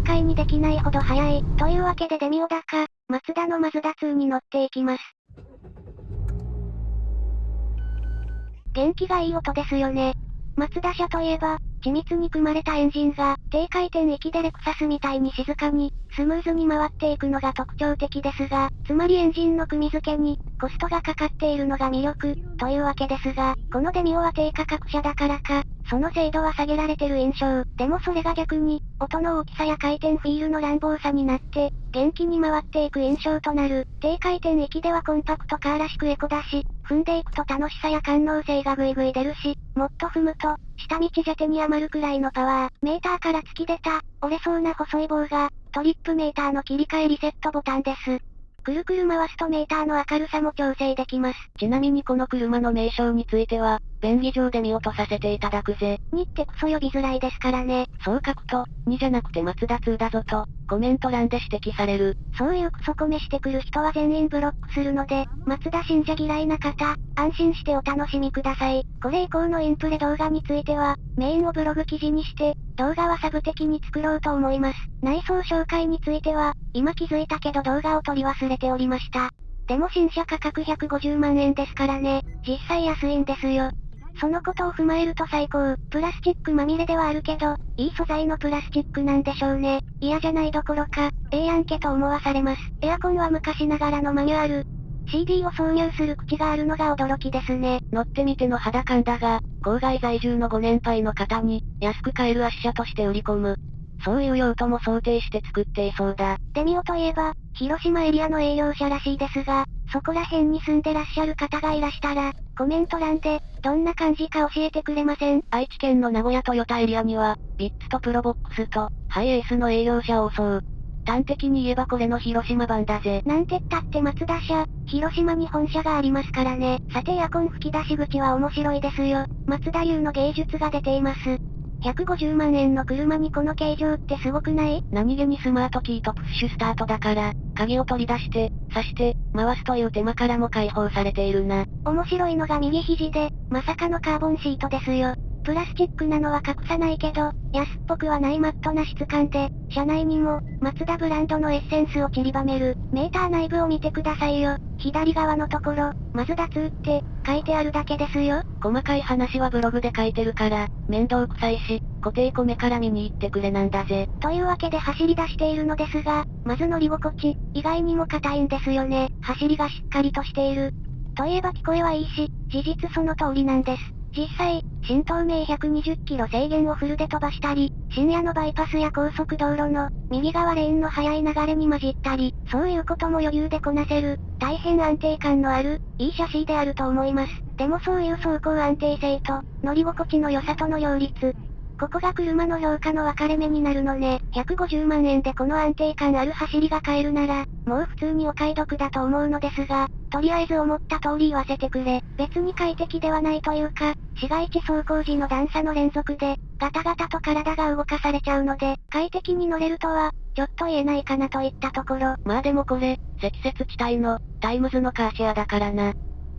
展開にできないほど速い。というわけでデミオダか、マツダのマズダ2に乗っていきます。元気がいい音ですよね。マツダ車といえば、緻密に組まれたエンジンが、低回転域でレクサスみたいに静かに、スムーズに回っていくのが特徴的ですが、つまりエンジンの組み付けに、コストがかかっているのが魅力、というわけですが、このデミオは低価格車だからか、その精度は下げられてる印象。でもそれが逆に、音の大きさや回転フィールの乱暴さになって、元気に回っていく印象となる。低回転域ではコンパクトカーらしくエコだし、踏んでいくと楽しさや感能性がぐいぐい出るし、もっと踏むと、下道じゃ手に余るくらいのパワー。メーターから突き出た、折れそうな細い棒が、トリップメーターの切り替えリセットボタンです。くるくる回すとメーターの明るさも調整できます。ちなみにこの車の名称については、便宜上で見落とさせていただくぜ。にってクソ呼びづらいですからね。そう書くと、2じゃなくて松田2だぞと、コメント欄で指摘される。そういうクソコメしてくる人は全員ブロックするので、松田信者嫌いな方、安心してお楽しみください。これ以降のインプレ動画については、メインをブログ記事にして、動画はサブ的に作ろうと思います。内装紹介については、今気づいたけど動画を撮り忘れておりました。でも新車価格150万円ですからね、実際安いんですよ。そのことを踏まえると最高。プラスチックまみれではあるけど、いい素材のプラスチックなんでしょうね。嫌じゃないどころか、ええやんけと思わされます。エアコンは昔ながらのマニュアル。CD を挿入する口があるのが驚きですね。乗ってみての肌感だが、郊外在住のご年配の方に、安く買える圧車として売り込む。そういう用途も想定して作っていそうだ。デミオといえば、広島エリアの営業者らしいですが、そこら辺に住んでらっしゃる方がいらしたら、コメント欄で、どんな感じか教えてくれません？愛知県の名古屋トヨタエリアには、ビッツとプロボックスと、ハイエースの営業者を襲う。端的に言えばこれの広島版だぜ。なんてったって松田社、広島に本社がありますからね。さてエアコン吹き出し口は面白いですよ。松田流の芸術が出ています。150万円の車にこの形状ってすごくない？何気にスマートキーとプッシュスタートだから、鍵を取り出して、刺して、回すという手間からも解放されているな。面白いのが右肘で、まさかのカーボンシートですよ。プラスチックなのは隠さないけど、安っぽくはないマットな質感で、車内にも、マツダブランドのエッセンスを散りばめる。メーター内部を見てくださいよ。左側のところ、マズダ2って、書いてあるだけですよ。細かい話はブログで書いてるから、面倒くさいし、固定米から見に行ってくれなんだぜ。というわけで走り出しているのですが、まず乗り心地、意外にも硬いんですよね。走りがしっかりとしている。といえば聞こえはいいし、事実その通りなんです。実際、新東名120キロ制限をフルで飛ばしたり、深夜のバイパスや高速道路の、右側レーンの速い流れに混じったり、そういうことも余裕でこなせる、大変安定感のある、いい写真であると思います。でもそういう走行安定性と、乗り心地の良さとの両立、ここが車の評価の分かれ目になるのね。150万円でこの安定感ある走りが買えるなら、もう普通にお買い得だと思うのですが、とりあえず思った通り言わせてくれ。別に快適ではないというか、市街地走行時の段差の連続で、ガタガタと体が動かされちゃうので、快適に乗れるとは、ちょっと言えないかなといったところ。まあでもこれ、積雪地帯の、タイムズのカーシェアだからな。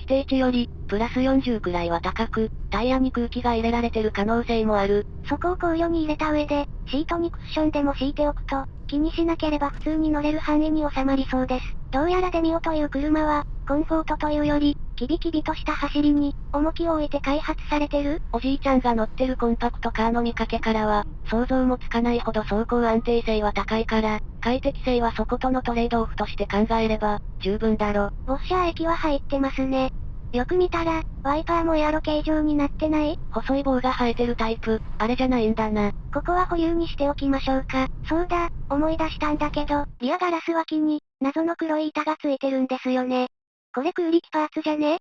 規定値より、プラス40くらいは高く、タイヤに空気が入れられてる可能性もある。そこを考慮に入れた上で、シートにクッションでも敷いておくと、気にしなければ普通に乗れる範囲に収まりそうです。どうやらデミオという車は、コンフォートというより、キビキビとした走りに、重きを置いて開発されてる？おじいちゃんが乗ってるコンパクトカーの見かけからは、想像もつかないほど走行安定性は高いから、快適性はそことのトレードオフとして考えれば、十分だろ。ウォッシャー液は入ってますね。よく見たら、ワイパーもエアロ形状になってない？細い棒が生えてるタイプ、あれじゃないんだな。ここは保有にしておきましょうか。そうだ、思い出したんだけど、リアガラス脇に、謎の黒い板がついてるんですよね。これ空力パーツじゃね？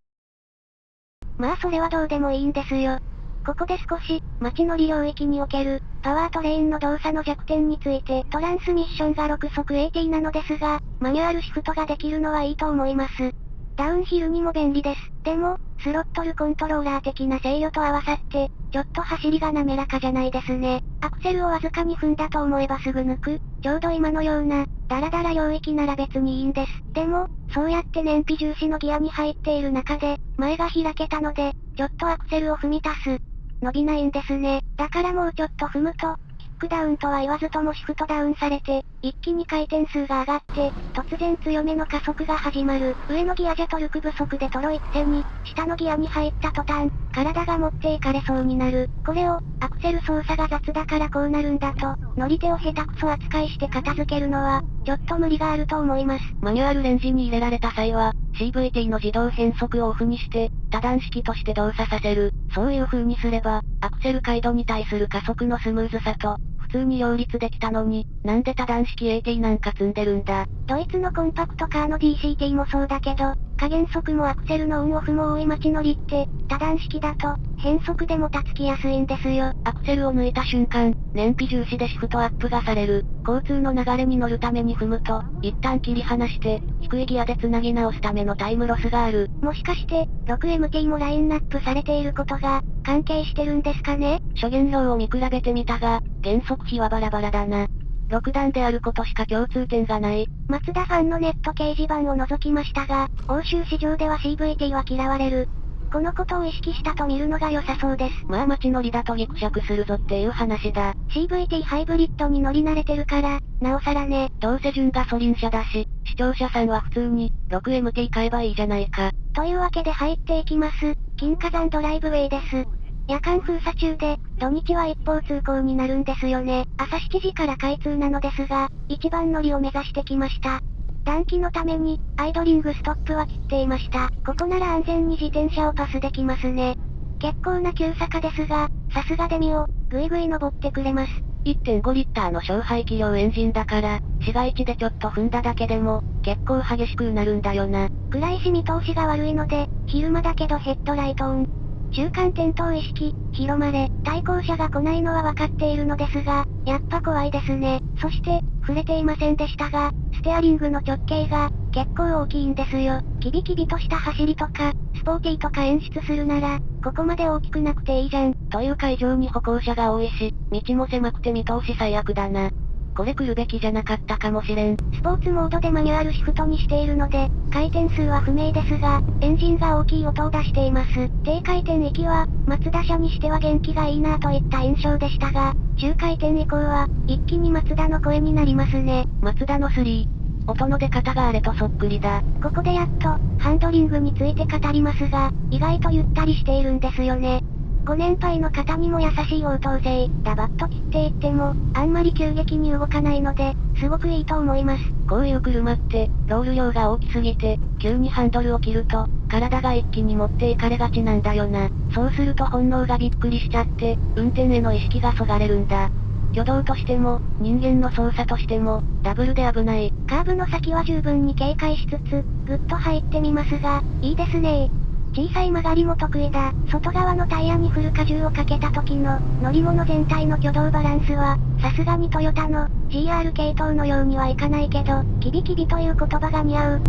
まあそれはどうでもいいんですよ。ここで少し、街乗り領域における、パワートレインの動作の弱点について、トランスミッションが6速 AT なのですが、マニュアルシフトができるのはいいと思います。ダウンヒルにも便利です。でも、スロットルコントローラー的な制御と合わさって、ちょっと走りが滑らかじゃないですね。アクセルをわずかに踏んだと思えばすぐ抜く。ちょうど今のような、ダラダラ領域なら別にいいんです。でも、そうやって燃費重視のギアに入っている中で、前が開けたので、ちょっとアクセルを踏み足す。伸びないんですね。だからもうちょっと踏むと、きっクダウンとは言わずともシフトダウンされて、一気に回転数が上がって、突然強めの加速が始まる。上のギアじゃトルク不足でトロ一線に、下のギアに入った途端、体が持っていかれそうになる。これを、アクセル操作が雑だからこうなるんだと、乗り手を下手くそ扱いして片付けるのは、ちょっと無理があると思います。マニュアルレンジに入れられた際は、CVT の自動変速をオフにして、多段式として動作させる。そういう風にすれば、アクセル回路に対する加速のスムーズさと、通に両立できたのに、なんで多段式 AT なんか積んでるんだ？ドイツのコンパクトカーの DCT もそうだけど、加減速もアクセルのオンオフも多い街乗りって、多段式だと、変速でもたつきやすいんですよ。アクセルを抜いた瞬間、燃費重視でシフトアップがされる。交通の流れに乗るために踏むと、一旦切り離して、低いギアで繋ぎ直すためのタイムロスがある。もしかして、6MT もラインナップされていることが、関係してるんですかね？諸原料を見比べてみたが、減速比はバラバラだな。6段であることしか共通点がない。マツダファンのネット掲示板を除きましたが、欧州市場では CVT は嫌われる。このことを意識したと見るのが良さそうです。まあ街乗りだとギクシャクするぞっていう話だ。CVT ハイブリッドに乗り慣れてるから、なおさらね。どうせ純ガソリン車だし、視聴者さんは普通に、6MT 買えばいいじゃないか。というわけで入っていきます。金火山ドライブウェイです。夜間封鎖中で、土日は一方通行になるんですよね。朝7時から開通なのですが、一番乗りを目指してきました。暖気のために、アイドリングストップは切っていました。ここなら安全に自転車をパスできますね。結構な急坂ですが、さすがデミオ、ぐいぐい登ってくれます。1.5リッターの勝敗気量エンジンだから、市街地でちょっと踏んだだけでも、結構激しくなるんだよな。暗いし見通しが悪いので、昼間だけどヘッドライトオン。中間転倒意識、広まれ、対向車が来ないのは分かっているのですが、やっぱ怖いですね。そして、触れていませんでしたが、ステアリングの直径が、結構大きいんですよ。キビキビとした走りとか、スポーティーとか演出するなら、ここまで大きくなくていいじゃん。という会場に歩行者が多いし、道も狭くて見通し最悪だな。これ来るべきじゃなかったかもしれん。スポーツモードでマニュアルシフトにしているので、回転数は不明ですが、エンジンが大きい音を出しています。低回転域は、松田車にしては元気がいいなといった印象でしたが、中回転以降は、一気に松田の声になりますね。松田の3。音の出方があれとそっくりだ。ここでやっと、ハンドリングについて語りますが、意外とゆったりしているんですよね。ご年配の方にも優しい応答性、ダバッと切っていっても、あんまり急激に動かないので、すごくいいと思います。こういう車って、ロール量が大きすぎて、急にハンドルを切ると、体が一気に持っていかれがちなんだよな。そうすると本能がびっくりしちゃって、運転への意識がそがれるんだ。挙動としても、人間の操作としても、ダブルで危ない。カーブの先は十分に警戒しつつ、ぐっと入ってみますが、いいですね小さい曲がりも得意だ。外側のタイヤにフル荷重をかけた時の、乗り物全体の挙動バランスは、さすがにトヨタの、GR 系統のようにはいかないけど、キビキビという言葉が似合う。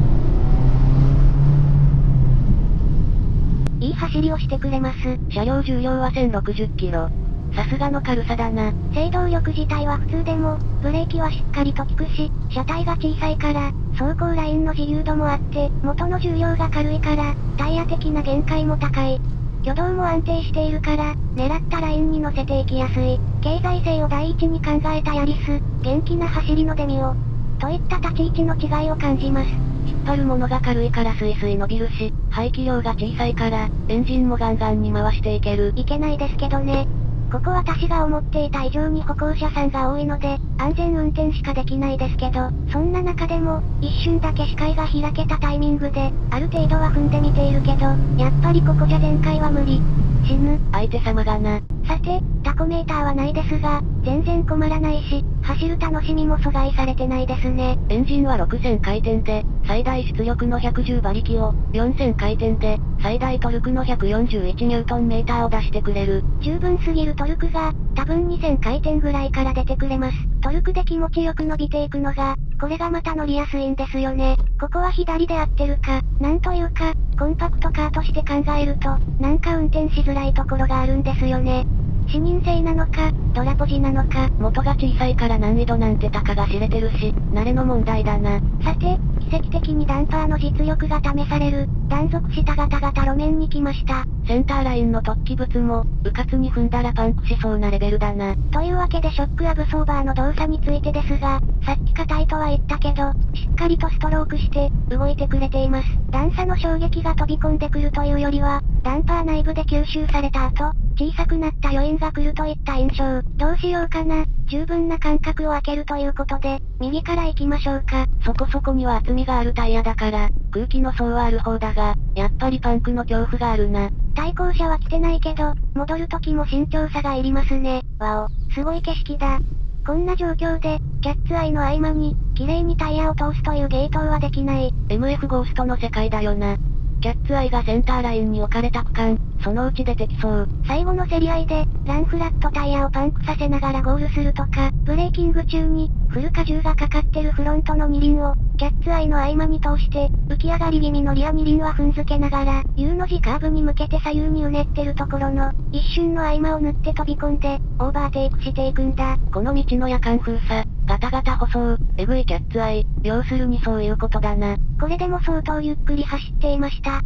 いい走りをしてくれます。車両重量は1060キロ。さすがの軽さだな。制動力自体は普通でも、ブレーキはしっかりと効くし、車体が小さいから、走行ラインの自由度もあって、元の重量が軽いから、タイヤ的な限界も高い。挙動も安定しているから、狙ったラインに乗せていきやすい。経済性を第一に考えたヤリス、元気な走りのデミオ。といった立ち位置の違いを感じます。引っ張るものが軽いからスイスイ伸びるし、排気量が小さいから、エンジンもガンガンに回していける。いけないですけどね。ここ私が思っていた以上に歩行者さんが多いので、安全運転しかできないですけど、そんな中でも、一瞬だけ視界が開けたタイミングで、ある程度は踏んでみているけど、やっぱりここじゃ前回は無理。死ぬ。相手様がな。さて、タコメーターはないですが、全然困らないし、走る楽しみも阻害されてないですね。エンジンは6000回転で、最大出力の110馬力を、4000回転で、最大トルクの141ニュートンメーターを出してくれる。十分すぎるトルクが、多分2000回転ぐらいから出てくれます。トルクで気持ちよく伸びていくのが、これがまた乗りやすいんですよね。ここは左で合ってるか、なんというか、コンパクトカーとして考えると、なんか運転しづらいところがあるんですよね。視認性なのか、ドラポジなのか。元が小さいから難易度なんてたかが知れてるし、慣れの問題だな。さて、奇跡的にダンパーの実力が試される、断続したガタガタ路面に来ました。センターラインの突起物も、うかつに踏んだらパンクしそうなレベルだな。というわけでショックアブソーバーの動作についてですが、さっき硬いとは言ったけど、しっかりとストロークして、動いてくれています。段差の衝撃が飛び込んでくるというよりは、ダンパー内部で吸収された後、小さくなった余韻が来るといった印象。どうしようかな。十分な間隔を空けるということで、右から行きましょうか。そこそこには厚みがあるタイヤだから、空気の層はある方だが、やっぱりパンクの恐怖があるな。対向車は来てないけど、戻る時も慎重さがいりますね。わお、すごい景色だ。こんな状況で、キャッツアイの合間に、綺麗にタイヤを通すという芸当はできない。MF ゴーストの世界だよな。キャッツアイがセンターラインに置かれた区間、そのうち出てきそう。最後の競り合いで、ランフラットタイヤをパンクさせながらゴールするとか、ブレーキング中に、フル荷重がかかってるフロントの二輪を、キャッツアイの合間に通して、浮き上がり気味のリア二輪は踏んづけながら、U の字カーブに向けて左右にうねってるところの、一瞬の合間を縫って飛び込んで、オーバーテイクしていくんだ。この道の夜間封鎖、ガタガタ舗装、エグいキャッツアイ、要するにそういうことだな。これでも相当ゆっくり走っていました。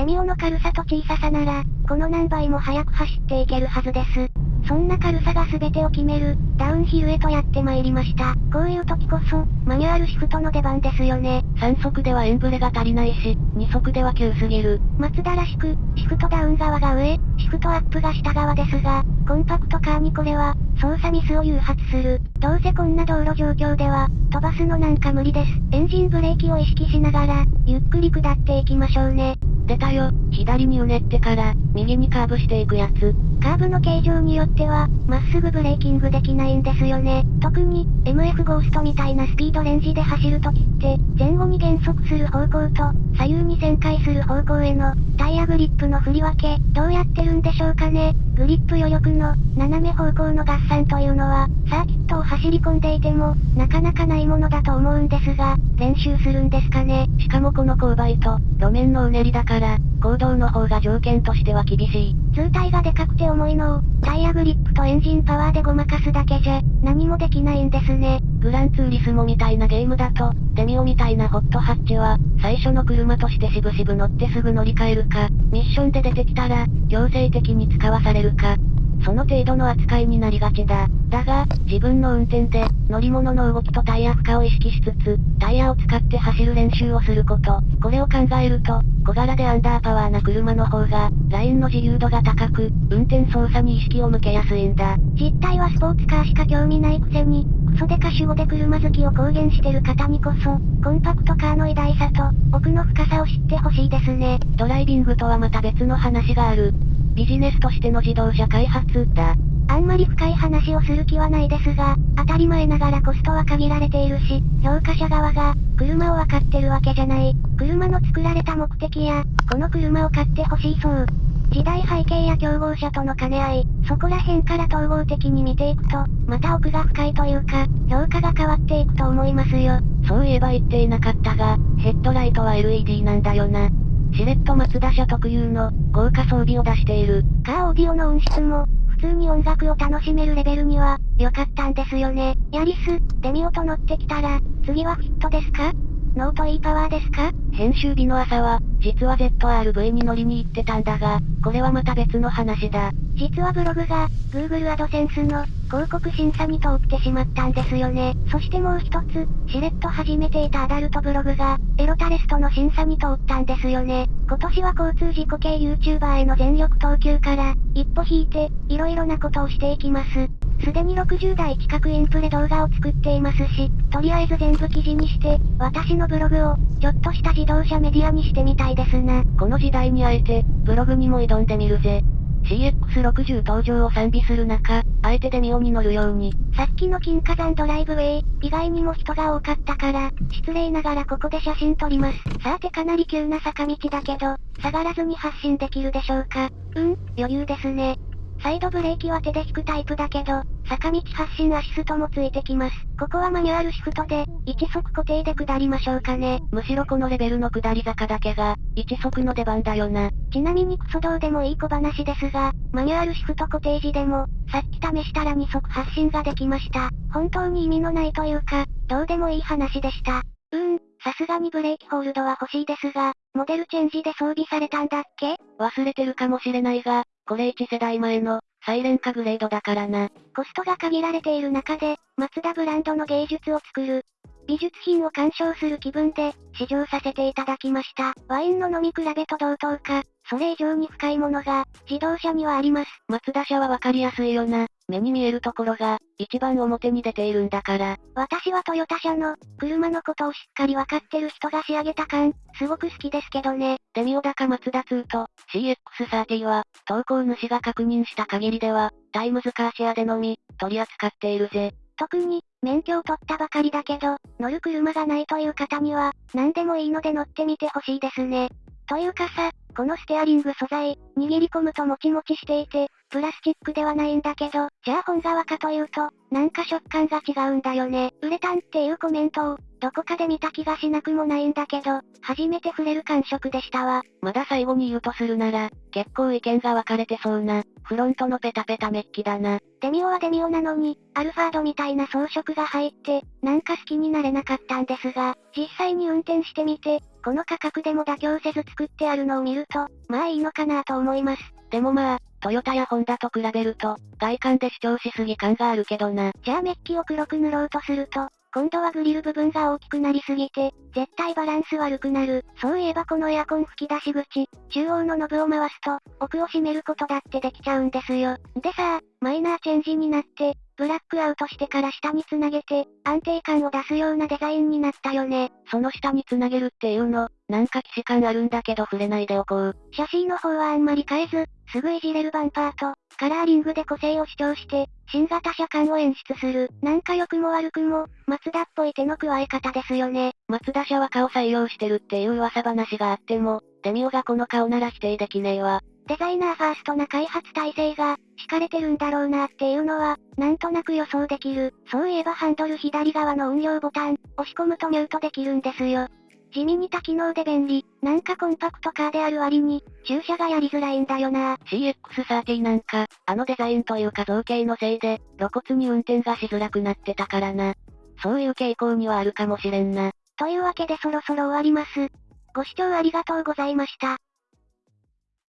デミオの軽さと小ささなら、この何倍も速く走っていけるはずです。そんな軽さが全てを決める、ダウンヒルへとやって参りました。こういう時こそ、マニュアルシフトの出番ですよね。3速ではエンブレが足りないし、2速では急すぎる。松田らしく、シフトダウン側が上、シフトアップが下側ですが、コンパクトカーにこれは、操作ミスを誘発する。どうせこんな道路状況では、飛ばすのなんか無理です。エンジンブレーキを意識しながら、ゆっくり下っていきましょうね。出たよ。左にうねってから、右にカーブしていくやつ。カーブの形状によっては、まっすぐブレーキングできないんですよね。特に、MF ゴーストみたいなスピードレンジで走るときって、前後に減速する方向と、左右に旋回する方向への、タイヤグリップの振り分け、どうやってるんでしょうかね。グリップ余力の、斜め方向の合算というのは、サーキットを走り込んでいても、なかなかないものだと思うんですが、練習するんですかね。しかもこの勾配と、路面のうねりだから、行動の方が条件としては厳しい。通体がでかくて重いのを、タイヤグリップとエンジンパワーでごまかすだけじゃ、何もできないんですね。グランツーリスモみたいなゲームだと、デミオみたいなホットハッチは、最初の車としてしぶしぶ乗ってすぐ乗り換えるか、ミッションで出てきたら、強制的に使わされるか、その程度の扱いになりがちだ。だが、自分の運転で、乗り物の動きとタイヤ負荷を意識しつつ、タイヤを使って走る練習をすること。これを考えると、小柄でアンダーパワーな車の方が、ラインの自由度が高く、運転操作に意識を向けやすいんだ。実態はスポーツカーしか興味ないくせに、クソデカ主語で車好きを公言してる方にこそ、コンパクトカーの偉大さと、奥の深さを知ってほしいですね。ドライビングとはまた別の話がある。ビジネスとしての自動車開発だ。あんまり深い話をする気はないですが、当たり前ながらコストは限られているし、評価者側が、車を分かってるわけじゃない。車の作られた目的や、この車を買ってほしいそう。時代背景や競合者との兼ね合い、そこら辺から統合的に見ていくと、また奥が深いというか、評価が変わっていくと思いますよ。そういえば言っていなかったが、ヘッドライトは LED なんだよな。シレット松田社特有の、豪華装備を出している。カーオーディオの音質も、普通に音楽を楽しめるレベルには、良かったんですよね。ヤリス、デミオと乗ってきたら、次はフィットですか？ノート E パワーですか？編集日の朝は、実は ZRV に乗りに行ってたんだが、これはまた別の話だ。実はブログが、Google AdSense の、広告審査に通ってしまったんですよね。そしてもう一つ、しれっと始めていたアダルトブログが、エロタレストの審査に通ったんですよね。今年は交通事故系 YouTuber への全力投球から、一歩引いて、色々なことをしていきます。すでに60台近くインプレ動画を作っていますし、とりあえず全部記事にして、私のブログを、ちょっとした自動車メディアにしてみたいですな。この時代にあえて、ブログにも挑んでみるぜ。CX60 登場を賛美する中、あえてデミオに乗るように。さっきの金華山ドライブウェイ、意外にも人が多かったから、失礼ながらここで写真撮ります。さてかなり急な坂道だけど、下がらずに発進できるでしょうか。うん、余裕ですね。サイドブレーキは手で引くタイプだけど、坂道発進アシストもついてきます。ここはマニュアルシフトで、一足固定で下りましょうかね。むしろこのレベルの下り坂だけが、一足の出番だよな。ちなみにクソどうでもいい小話ですが、マニュアルシフト固定時でも、さっき試したら2足発進ができました。本当に意味のないというか、どうでもいい話でした。うーん、さすがにブレーキホールドは欲しいですが、モデルチェンジで装備されたんだっけ？忘れてるかもしれないが、これ1世代前の、サイレンカグレードだからな。コストが限られている中で、マツダブランドの芸術を作る。美術品を鑑賞する気分で、試乗させていただきました。ワインの飲み比べと同等か、それ以上に深いものが、自動車にはあります。マツダ車はわかりやすいよな。目に見えるところが、一番表に出ているんだから。私はトヨタ車の、車のことをしっかりわかってる人が仕上げた感、すごく好きですけどね。デミオダかマツダ2と、CX30 は、投稿主が確認した限りでは、タイムズカーシェアでのみ、取り扱っているぜ。特に、免許を取ったばかりだけど、乗る車がないという方には、何でもいいので乗ってみてほしいですね。というかさ、このステアリング素材、握り込むともちもちしていて、プラスチックではないんだけど、じゃあ本側かというと、なんか食感が違うんだよね。ウレタンっていうコメントを、どこかで見た気がしなくもないんだけど、初めて触れる感触でしたわ。まだ最後に言うとするなら、結構意見が分かれてそうな、フロントのペタペタメッキだな。デミオはデミオなのに、アルファードみたいな装飾が入って、なんか好きになれなかったんですが、実際に運転してみて、この価格でも妥協せず作ってあるのを見ると、まあいいのかなと思います。でもまあ、トヨタやホンダと比べると、外観で主張しすぎ感があるけどな。じゃあメッキを黒く塗ろうとすると、今度はグリル部分が大きくなりすぎて、絶対バランス悪くなる。そういえばこのエアコン吹き出し口、中央のノブを回すと、奥を閉めることだってできちゃうんですよ。でさマイナーチェンジになって、ブラックアウトしてから下に繋げて、安定感を出すようなデザインになったよね。その下に繋げるっていうの、なんか既視感あるんだけど触れないでおこう。シャシーの方はあんまり変えず、すぐいじれるバンパーと、カラーリングで個性を主張して、新型車感を演出する。なんか良くも悪くも、マツダっぽい手の加え方ですよね。マツダ車は顔採用してるっていう噂話があっても、デミオがこの顔なら否定できねえわ。デザイナーファーストな開発体制が、敷かれてるんだろうなっていうのは、なんとなく予想できる。そういえばハンドル左側の運用ボタン、押し込むとミュートできるんですよ。地味に多機能で便利。なんかコンパクトカーである割に、駐車がやりづらいんだよな。CX30 なんか、あのデザインというか造形のせいで、露骨に運転がしづらくなってたからな。そういう傾向にはあるかもしれんな。というわけでそろそろ終わります。ご視聴ありがとうございました。